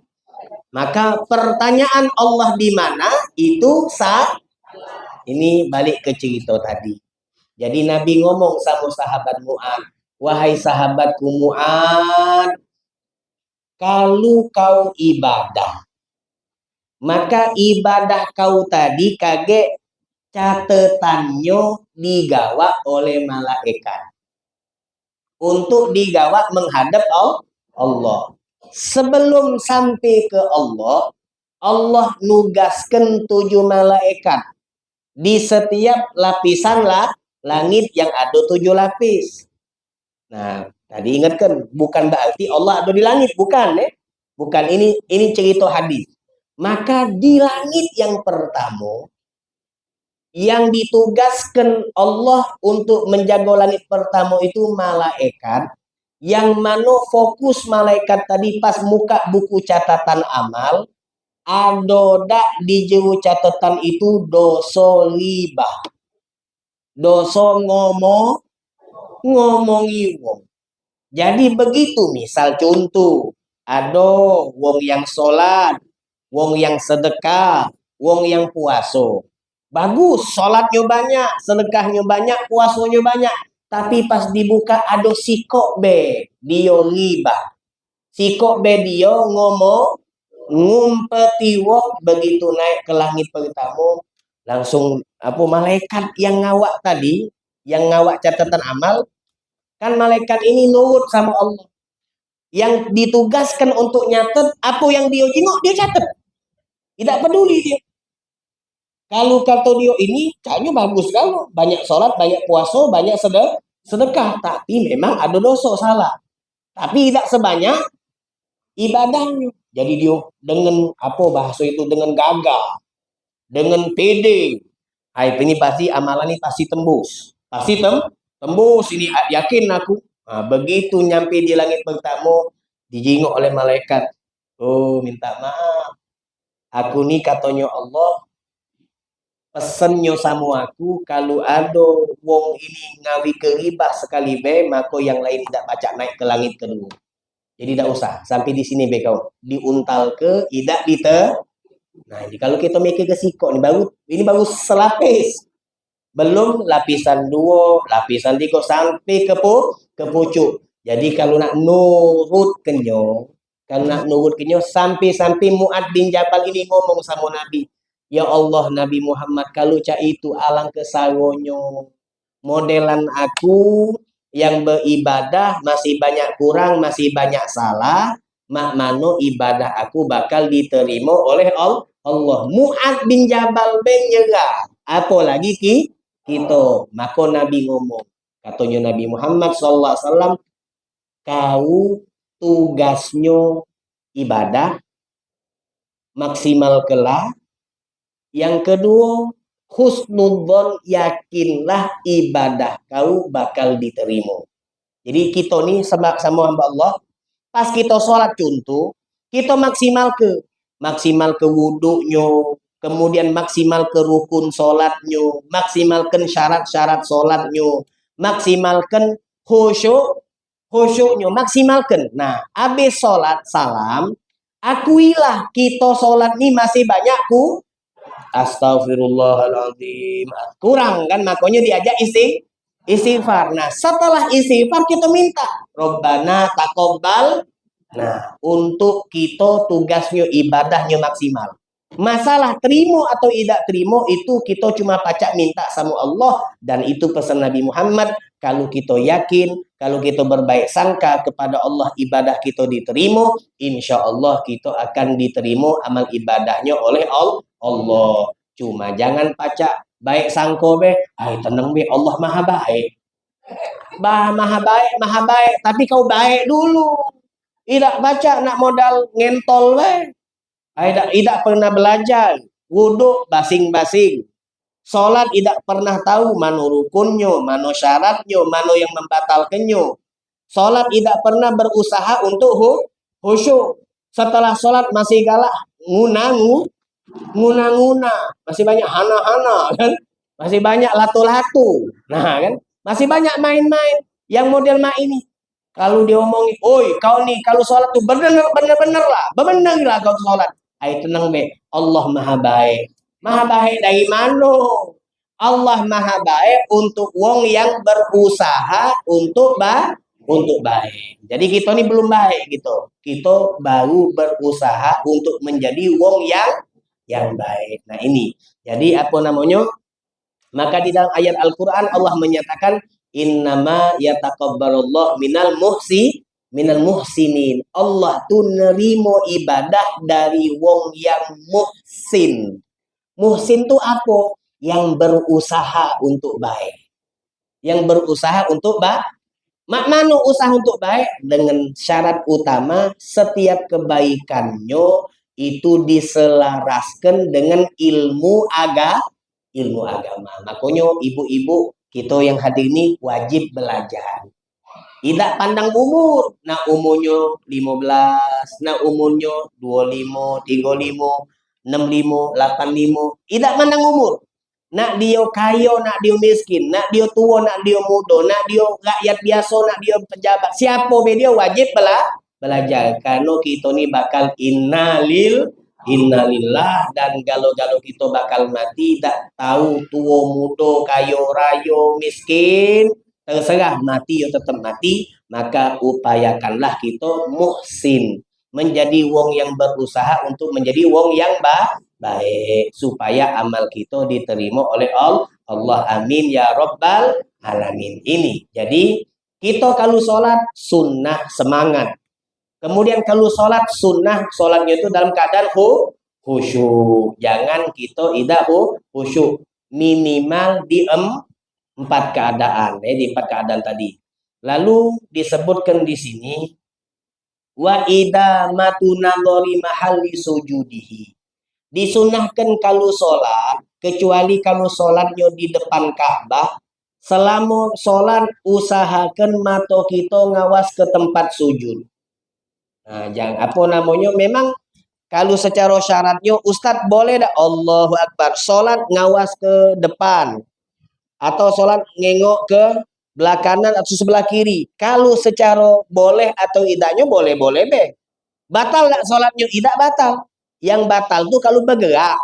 Maka pertanyaan Allah di mana itu sah. Ini balik ke cerita tadi. Jadi Nabi ngomong sama sahabat Mu'ad. Wahai sahabatku Mu'ad. Kalau kau ibadah. Maka ibadah kau tadi kaget catetannya digawa oleh malaikat. Untuk digawa menghadap Allah sebelum sampai ke Allah, Allah nugaskan tujuh malaikat di setiap lapisan lah langit yang ada tujuh lapis. Nah, Tadi ingatkan, bukan berarti Allah ada di langit, bukan ya. Bukan ini ini cerita hadis. Maka di langit yang pertama yang ditugaskan Allah untuk menjaga langit pertama itu malaikat yang mana fokus malaikat tadi pas muka buku catatan amal ada dak di juru catatan itu dosa riba dosa ngomong ngomongi wong jadi begitu misal contoh ada wong yang sholat wong yang sedekah, wong yang puaso. Bagus, sholatnya banyak, sedekahnya banyak, puasonya banyak. Tapi pas dibuka ada sikok be, dia riba. Sikok be dia ngomong, ngumpeti wong begitu naik ke langit pertama, langsung apa malaikat yang ngawak tadi, yang ngawak catatan amal, kan malaikat ini nurut sama Allah. Yang ditugaskan untuk nyatet, apa yang dia jenguk, dia catat. Tidak peduli dia. Kalau kata dia ini, kayaknya bagus kalau banyak sholat, banyak puasa, banyak sedekah, sedekah. Tapi memang ada dosa salah. Tapi tidak sebanyak ibadahnya. Jadi dia dengan apa bahasa itu dengan gagah, dengan pede. Ini pasti amalan ini pasti tembus. Pasti tem tembus ini yakin aku. Nah, begitu nyampe di langit pertama dijingok oleh malaikat. Oh, minta maaf Aku ni katanya Allah pesennya sama aku kalau ada wong ini ngawi ke riba sekali be maka yang lain tidak baca naik ke langit kedua. Jadi tidak usah sampai di sini be kau diuntal ke tidak dite. Nah, ini kalau kita mikir ke siko ini baru ini baru selapis. Belum lapisan dua, lapisan tiga sampai ke pu, ke pucuk. Jadi kalau nak nurut kenyo, karena nurut kenyo sampai-sampai Mu'ad bin Jabal ini ngomong sama Nabi. Ya Allah Nabi Muhammad kalau cak itu alang kesagonyo. Modelan aku yang beribadah masih banyak kurang, masih banyak salah. Mak mano ibadah aku bakal diterima oleh Allah. Mu'ad bin Jabal bin nyerah. Apalagi ki kita. Maka Nabi ngomong. Katanya Nabi Muhammad SAW. Kau tugasnya ibadah maksimal kelah yang kedua husnudzon yakinlah ibadah kau bakal diterima jadi kita nih sama sama hamba Allah pas kita sholat contoh kita maksimal ke maksimal ke wudhunya kemudian maksimal ke rukun sholatnya maksimalkan syarat-syarat sholatnya maksimalkan khusyuk khusyuknya maksimalkan. Nah, habis sholat salam, akuilah kita sholat ini masih banyak ku. Astagfirullahaladzim. Kurang kan, makanya diajak isi istighfar. Nah, setelah istighfar kita minta. Robbana takobbal. Nah, untuk kita tugasnya ibadahnya maksimal. Masalah terima atau tidak terima itu kita cuma pacak minta sama Allah dan itu pesan Nabi Muhammad kalau kita yakin, kalau kita berbaik sangka kepada Allah ibadah kita diterima, insya Allah kita akan diterima amal ibadahnya oleh Allah. Cuma jangan pacak baik sangko be, ay tenang be Allah maha baik. Bah maha baik, maha baik, tapi kau baik dulu. Tidak baca nak modal ngentol be. Tidak, tidak pernah belajar. Wudhu basing-basing. Sholat tidak pernah tahu mana rukunnya, mana syaratnya, mana yang membatalkannya. Sholat tidak pernah berusaha untuk khusyuk. Setelah sholat masih galak ngunangu, nguna-nguna. Masih banyak hana-hana [laughs] kan. Masih banyak latu-latu. Nah kan. Masih banyak main-main. Yang model main ini. Kalau dia omongin, oi kau nih kalau sholat tuh bener bener lah, bener lah kau sholat. Ayo tenang be. Allah maha baik. Maha baik dari mana? Allah maha baik untuk wong yang berusaha untuk ba untuk baik. Jadi kita ini belum baik gitu. Kita baru berusaha untuk menjadi wong yang yang baik. Nah ini. Jadi apa namanya? Maka di dalam ayat Al-Quran Allah menyatakan innama yataqabbalullah minal muhsi minal muhsinin. Allah tuh nerimo ibadah dari wong yang muhsin. Muhsin tuh apa? Yang berusaha untuk baik. Yang berusaha untuk baik. Mak manu usaha untuk baik dengan syarat utama setiap kebaikannya itu diselaraskan dengan ilmu aga ilmu agama. Makanya ibu-ibu kita yang hadir ini wajib belajar. Tidak pandang umur. Nak umurnya 15, nak umurnya 25, 35, 65, 85. Tidak pandang umur. Nak dia kaya, nak dia miskin, nak dia tua, nak dia muda, nak dia rakyat biasa, nak dia pejabat. Siapa dia wajib bela belajar. Karena kita ni bakal innalil innalillah dan galau-galau kita bakal mati tak tahu tua muda kaya raya miskin terserah mati atau tetap mati, maka upayakanlah kita muhsin. Menjadi wong yang berusaha untuk menjadi wong yang ba baik. Supaya amal kita diterima oleh Allah. Allah amin ya Rabbal alamin. Ini. Jadi kita kalau sholat sunnah semangat. Kemudian kalau sholat sunnah, sholatnya itu dalam keadaan khusyuk. Jangan kita tidak khusyuk. Minimal diem empat keadaan eh di empat keadaan tadi. Lalu disebutkan di sini wa ida matunadori mahalli sujudihi. Disunahkan kalau sholat, kecuali kalau sholatnya di depan Ka'bah, selama sholat usahakan mata kita ngawas ke tempat sujud. Nah, jangan apa namanya, memang kalau secara syaratnya Ustadz boleh dah Allahu Akbar sholat ngawas ke depan atau sholat ngengok ke belah kanan atau sebelah kiri. Kalau secara boleh atau tidaknya boleh-boleh be. Batal tak sholatnya? Tidak batal. Yang batal tuh kalau bergerak.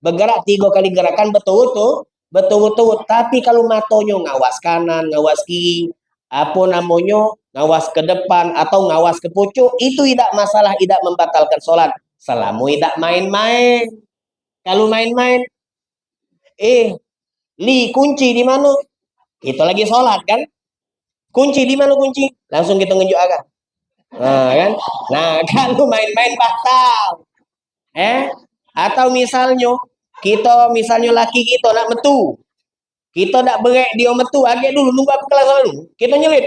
Bergerak tiga kali gerakan betul tuh. Betul-betul. Tapi kalau matonya ngawas kanan, ngawas kiri. Apa namanya? Ngawas ke depan atau ngawas ke pucuk. Itu tidak masalah. Tidak membatalkan sholat. Selama tidak main-main. Kalau main-main. Eh, Li kunci di mana? Kita lagi sholat kan? Kunci di mana kunci? Langsung kita ngejuk agak. Nah, kan? Nah, [laughs] kalau main-main batal. Eh? Atau misalnya kita misalnya laki kita nak metu. Kita nak berek dia metu, agak dulu nunggu apa kelas dulu. Kita nyelit.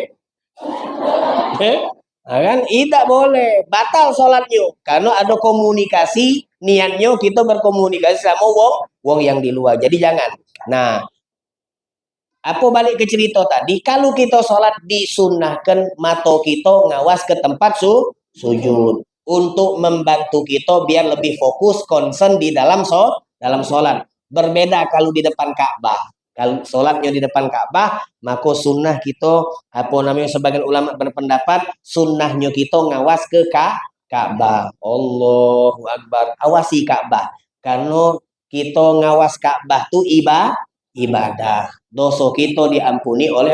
[laughs] Eh? Nah, kan? Tidak boleh. Batal sholatnya. Karena ada komunikasi, niatnya kita berkomunikasi sama wong, wong yang di luar. Jadi jangan. Nah, apa balik ke cerita tadi? Kalau kita sholat disunahkan mato kita ngawas ke tempat su sujud untuk membantu kita biar lebih fokus concern di dalam so dalam sholat. Berbeda kalau di depan Ka'bah. Kalau sholatnya di depan Ka'bah, maka sunnah kita apa namanya sebagian ulama berpendapat sunnahnya kita ngawas ke Ka'bah. Allahu Akbar. Awasi Ka'bah. Karena kita ngawas Ka'bah tu ibadah ibadah. Dosa kita diampuni oleh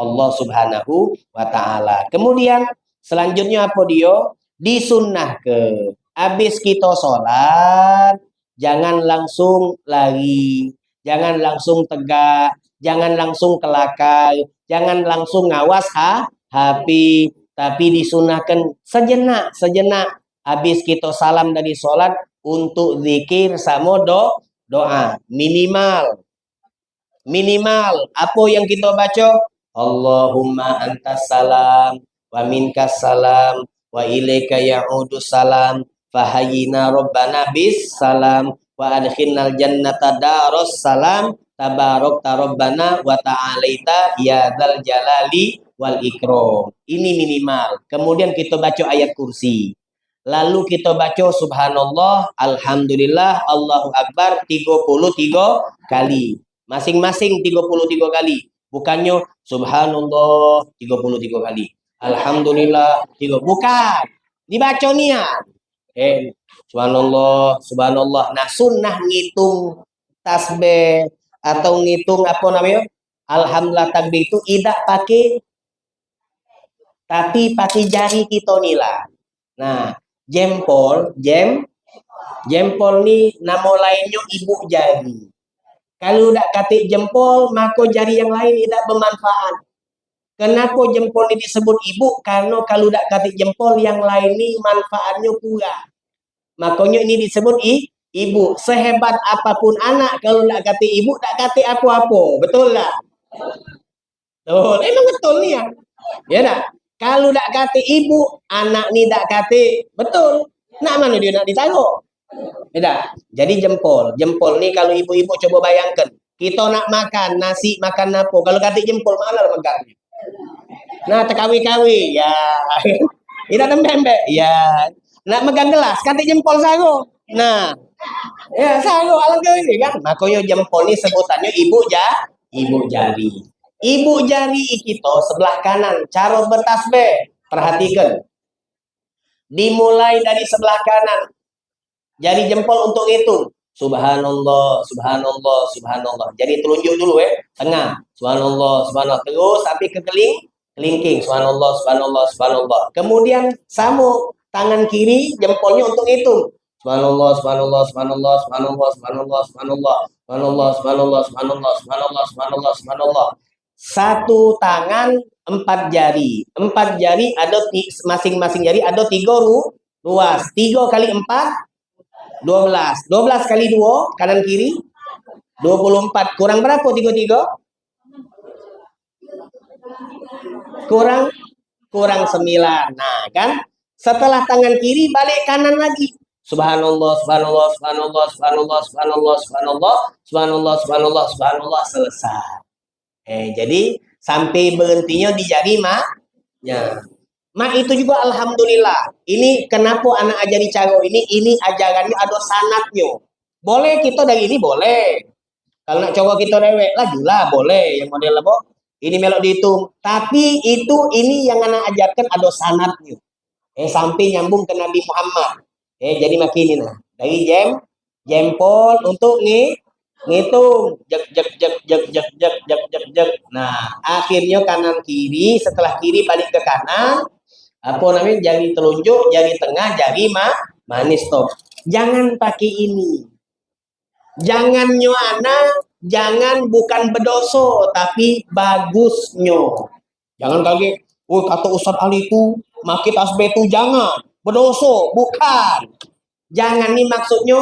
Allah Subhanahu wa taala. Kemudian selanjutnya apa dia? Disunnah ke. Habis kita sholat, jangan langsung lari, jangan langsung tegak, jangan langsung kelakai, jangan langsung ngawas ha, HP, tapi disunahkan sejenak, sejenak. Habis kita salam dari sholat, untuk zikir sama do, doa. Minimal. Minimal. Apa yang kita baca? Allahumma antas salam wa minkas salam wa ilaika ya'udu salam fahayina rabbana bis salam wa adkhinnal jannata daros salam tabarok tarobbana wa ta'alaita ya dzal jalali wal ikram. Ini minimal. Kemudian kita baca ayat kursi Lalu kita baca subhanallah, alhamdulillah, Allahu Akbar 33 kali. Masing-masing 33 kali. Bukannya subhanallah 33 kali. Alhamdulillah 3. Bukan. Dibaca niat. Eh, subhanallah, subhanallah. Nah, sunnah ngitung tasbih atau ngitung apa namanya? Alhamdulillah takbir itu tidak pakai tapi pakai jari kita nila. Nah, jempol, jem, jempol ni nama lainnya ibu jari. Kalau tak katik jempol, maka jari yang lain tidak bermanfaat. Kenapa jempol ini disebut ibu? Karena kalau tak katik jempol, yang lain ni manfaatnya kurang. Makanya ini disebut i, ibu. Sehebat apa pun anak, kalau tak katik ibu, tak katik apa-apa. Betul tak? Betul. Emang betul ni ya. Ya nak? Kalau tak kata ibu, anak ni tak kata betul. Nak mana dia nak ditaruh? Tak? Jadi jempol. Jempol ni kalau ibu-ibu coba bayangkan. Kita nak makan nasi, makan apa. Kalau kata jempol, mana lah makan? Nah, terkawi-kawi. Ya. [laughs] Kita tembek Ya. Nak megang gelas, kata jempol sago. Nah. Ya, sago alangkah ini kan. Makanya jempol ni sebutannya ibu ja, ibu jari. Ibu jari kita sebelah kanan, cara bertasbih. Perhatikan. Dimulai dari sebelah kanan. Jari jempol untuk itu. Subhanallah, subhanallah, subhanallah. Jadi telunjuk dulu ya, tengah. Subhanallah, subhanallah. Terus tapi ke keling, kelingking. Subhanallah, subhanallah, subhanallah. Kemudian samu tangan kiri jempolnya untuk itu. Subhanallah, subhanallah, subhanallah, subhanallah, subhanallah, subhanallah, subhanallah, subhanallah, subhanallah, subhanallah, subhanallah, subhanallah. Satu tangan empat jari. Empat jari ada masing-masing jari ada tiga ru, ruas. Tiga kali empat 12. 12 kali 2 kanan kiri 24. Kurang berapa 33? Kurang kurang 9. Nah, kan? Setelah tangan kiri balik kanan lagi. Subhanallah, subhanallah, subhanallah, subhanallah, subhanallah, subhanallah, subhanallah, subhanallah, subhanallah, selesai. Eh, jadi sampai berhentinya di jari mak. Ya. Mak itu juga alhamdulillah. Ini kenapa anak ajari cara ini? Ini ajarannya ada sanatnya. Boleh kita dari ini boleh. Kalau nak coba kita lah lah boleh yang model apa? Ini melok dihitung. Tapi itu ini yang anak ajarkan ada sanatnya. Eh sampai nyambung ke Nabi Muhammad. Eh jadi makin ini nah. Dari jam jempol untuk nih ngitung jek jek jek jek jek jek jek jek jek. Nah, akhirnya kanan kiri setelah kiri balik ke kanan apa namanya jari telunjuk, jari tengah, jari ma manis top. Jangan pakai ini. Jangan nyuana, jangan bukan bedoso, tapi bagusnya. Jangan kaget, oh kata Ustaz Ali itu, makit tasbih itu jangan. Bedoso, bukan. Jangan nih maksudnya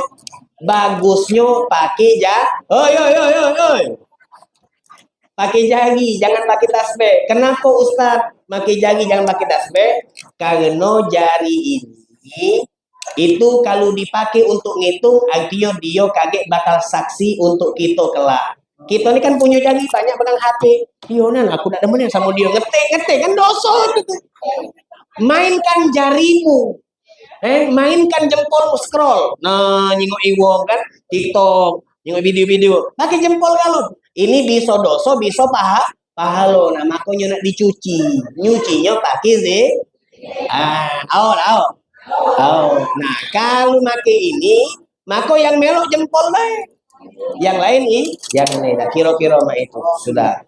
bagusnya pakai ja. Oi oi oi oi oi. Pakai jari, jangan pakai tasbih. Kenapa Ustaz? pakai jari jangan pakai tasbih karena jari ini itu kalau dipakai untuk ngitung artinya dia kaget bakal saksi untuk kita kelak kita ini kan punya jari banyak benang HP Yonan aku tidak demen sama dia ngetik ngetik kan dosa mainkan jarimu eh mainkan jempolmu scroll. Nah nyingok iwong kan TikTok nyingok video-video. Pakai jempol kalau ini bisa dosa bisa paha pahalo nah makanya nak dicuci. Nyucinya pakai ze. Ah oh oh oh nah kalau pakai ini maka yang melok jempol deh yang lain ini yang ini. Dah kira-kira mah itu. Sudah.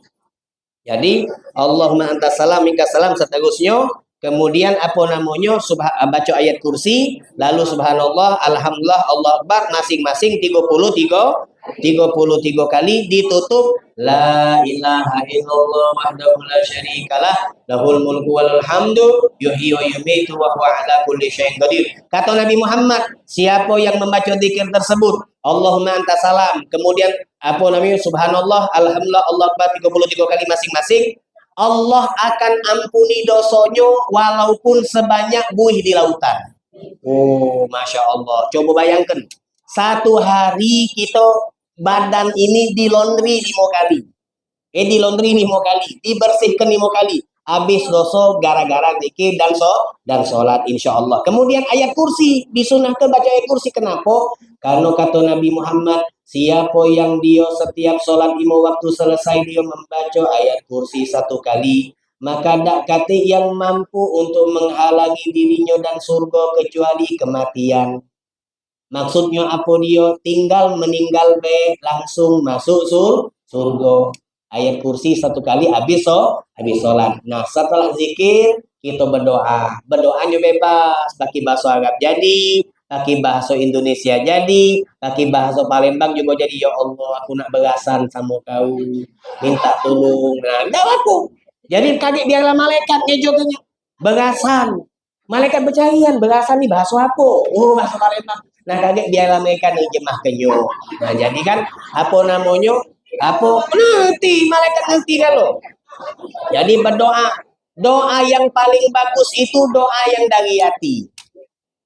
Jadi Allahumma anta salam salam seterusnya kemudian apa namanya? Subha, baca ayat kursi lalu subhanallah alhamdulillah Allah akbar masing-masing 33 33 kali ditutup. La ilaha illallah wahdahu la syarikalah lahul mulku wal hamdu yuhyi wa yumiitu wa huwa ala kulli syai'in qadir. Kata Nabi Muhammad siapa yang membaca zikir tersebut Allahumma anta salam. Kemudian apa namanya? Subhanallah alhamdulillah Allah akbar 33 kali masing-masing Allah akan ampuni dosanya walaupun sebanyak buih di lautan oh masya Allah coba bayangkan satu hari kita badan ini di laundry lima kali. Eh di laundry lima kali, dibersihkan lima kali. Habis dosa gara-gara zikir dan so dan sholat insya Allah. Kemudian ayat kursi disunahkan baca ayat kursi. Kenapa? Karena kata Nabi Muhammad, siapa yang dia setiap sholat lima waktu selesai dia membaca ayat kursi satu kali, maka tak kata yang mampu untuk menghalangi dirinya dan surga kecuali kematian. Maksudnya apa dia? Tinggal meninggal be langsung masuk sur surga. Ayat kursi satu kali habis so, habis sholat. Nah setelah zikir kita berdoa. Berdoanya bebas. Pakai bahasa Arab jadi, pakai bahasa Indonesia jadi, pakai bahasa Palembang juga jadi. Ya Allah, aku nak berasan sama kau. Minta tolong. Nah, jawab aku. Jadi kaget biarlah malaikat ngejognya. Berasan. Malaikat bercarian, berasan nih bahasa apa? Oh, bahasa Palembang. Nah kaget biarlah mereka nih jemah kenyo. Nah jadi kan apa namanya? Apa ngerti malaikat kan lo. Jadi berdoa Doa yang paling bagus itu doa yang dari hati.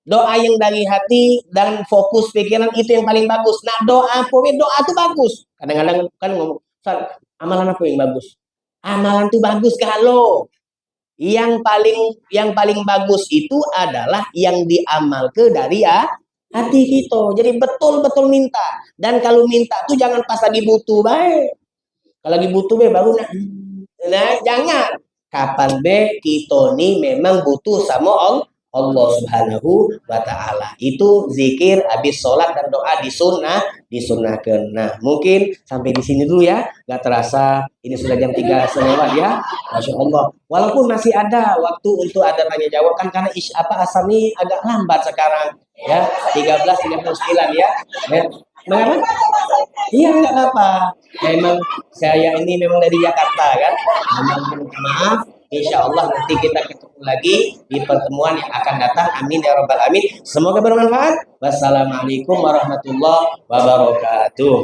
Doa yang dari hati dan fokus pikiran itu yang paling bagus. Nah doa pokoknya doa itu bagus. Kadang-kadang kan ngomong, amalan apa yang bagus? Amalan itu bagus kalau yang paling yang paling bagus itu adalah yang diamal ke dari ya hati kita. Jadi betul-betul minta. Dan kalau minta tuh jangan pas lagi butuh baik. Kalau lagi butuh baik baru nak. Nah, jangan. Kapan be kita nih memang butuh sama Allah. Allah Subhanahu wa taala. Itu zikir habis sholat dan doa di sunnah, disunahkan. Nah, mungkin sampai di sini dulu ya. Gak terasa ini sudah jam 3 lewat ya. Masya Allah. Walaupun masih ada waktu untuk ada tanya jawab kan karena ish, apa asam ini agak lambat sekarang ya. 13.39 ya. ya. Mengapa? Iya nggak apa-apa. Memang saya ini memang dari Jakarta kan. Memang maaf Insya Allah nanti kita ketemu lagi di pertemuan yang akan datang. Amin ya robbal alamin. Semoga bermanfaat. Wassalamualaikum warahmatullahi wabarakatuh.